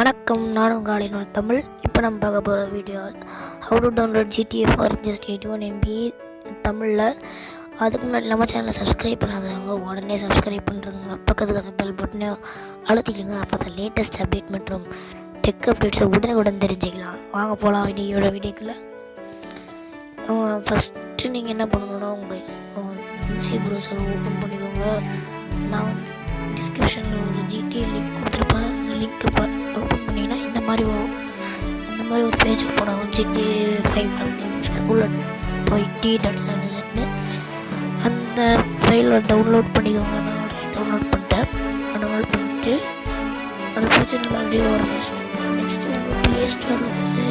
வணக்கம் நான் உங்கள் இன்னொரு தமிழ். இப்போ நம்ம பார்க்க போகிற video how to download GTA for just eighty one MB தமிழில். அதுக்கு முன்னாடி நம்ம சேனலை சப்ஸ்கிரைப் பண்ணாதவங்க உடனே சப்ஸ்கிரைப் பண்ணுறவங்க பக்கத்தில் இருக்க பெல் பட்டனே அழுத்திடுங்க. அப்போ தான் லேட்டஸ்ட் அப்டேட் மற்றும் டெக் அப்டேட்ஸை உடனுக்குடன் தெரிஞ்சுக்கலாம். வாங்க போகலாம் வீடியோட வீடியோக்குள்ள ஃபஸ்ட்டு நீங்கள் என்ன பண்ணணும்னா உங்கள் ஈஸி ப்ரௌசர் ஓப்பன் பண்ணிக்கோங்க. நான் டிஸ்கிரிப்ஷனில் ஒரு ஜிடிஏ லிங்க் கொடுத்துருப்பேன். அந்த ஓப்பன் பண்ணிங்கன்னா இந்த மாதிரி வரும். இந்த மாதிரி ஒரு பேஜ் ஓப்பன் ஆகும். ஜிடி ஃபைவ் ஸ்கூலில் போயிட்டு டட்ஸ்னு அந்த ஃபைலில் டவுன்லோட் பண்ணிக்கோங்க. நான் டவுன்லோட் பண்ணிட்டேன். டவுன்லோட் பண்ணிட்டு அந்த பிரச்சனை அப்படியே வரும் நெக்ஸ்ட்டு உங்கள் ப்ளே ஸ்டோரில் வந்து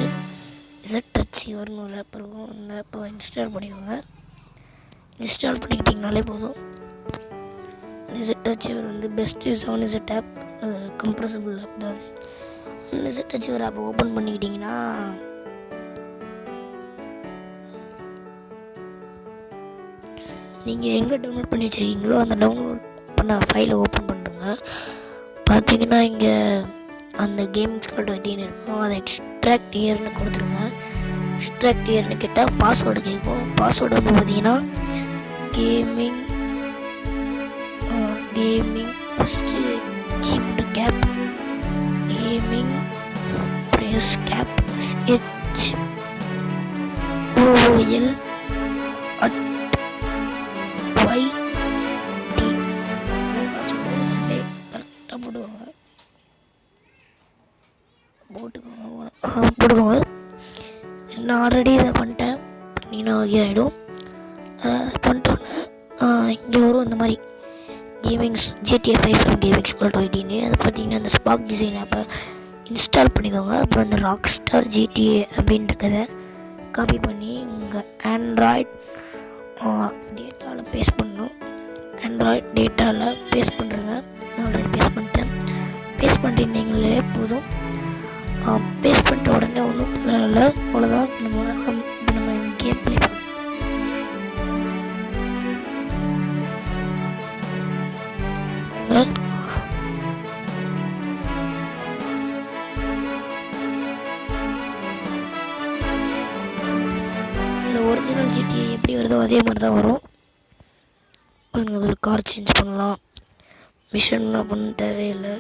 இசட் டச்சி வரும்னு ஒரு ஆப் இருக்கும். அந்த ஆப்பை இன்ஸ்டால் பண்ணிக்கோங்க. இன்ஸ்டால் பண்ணிக்கிட்டிங்கனாலே போதும். இசட் டச்சி வந்து best seven Z app compressible app தான் அது அந்த இசட் அச்சீவர் ஆப்பை ஓப்பன் பண்ணிக்கிட்டிங்கன்னா நீங்கள் எங்கே டவுன்லோட் பண்ணி வச்சுருக்கீங்களோ அந்த டவுன்லோட் பண்ண ஃபைலை ஓப்பன் பண்ணுறங்க பார்த்தீங்கன்னா இங்கே அந்த கேம்ஸ் கார்டு வட்டின்னு இருக்கும் அதை எக்ஸ்ட்ராக்ட் இயர்னு கொடுத்துருங்க. எக்ஸ்ட்ராக்ட் இயர்னு கேட்டால் பாஸ்வேர்டு கேட்கும் பாஸ்வேர்டு வந்து பார்த்தீங்கன்னா gaming gaming first press cap H OL at Y T கரெக்டாக போடுவாங்க போட்டுக்கோங்க போட்டுக்கோங்க நான் ஆல்ரெடி இதை பண்ணிட்டேன் பண்ணினா ஓகே ஆகிடும் பண்ணிட்டோன்னே இங்கே வரும் இந்த மாதிரி gamings GDF five gamings call டுவெண்ட்டின்னு அது பார்த்தீங்கன்னா அந்த ஸ்பாக் டிசைன் அப்போ இன்ஸ்டால் பண்ணிக்கோங்க. அப்புறம் இந்த ராக் ஸ்டார் ஜிடிஏ அப்படின்றத காப்பி பண்ணி உங்கள் ஆண்ட்ராய்ட் டேட்டாவில் பேஸ்ட் பண்ணணும். ஆண்ட்ராய்ட் டேட்டாவில் பேஸ்ட் பண்ணுறங்க நான் ஆல்ரெடி பேஸ்ட் பண்ணிட்டேன். பேஸ்ட் பண்ணிட்டீங்களே போதும். பேஸ்ட் பண்ணிட்ட உடனே ஒன்றும் இல்லை. அவ்வளோதான் நம்ம இப்போ நம்ம கேம் ப்ளே ஒரிஜினல் ஜிடிஏ எப்படி வருதோ அதே மாதிரி தான் வரும். பாருங்க அதில் கார் சேஞ்ச் பண்ணலாம். மிஷன்லாம் பண்ண தேவையில்லை.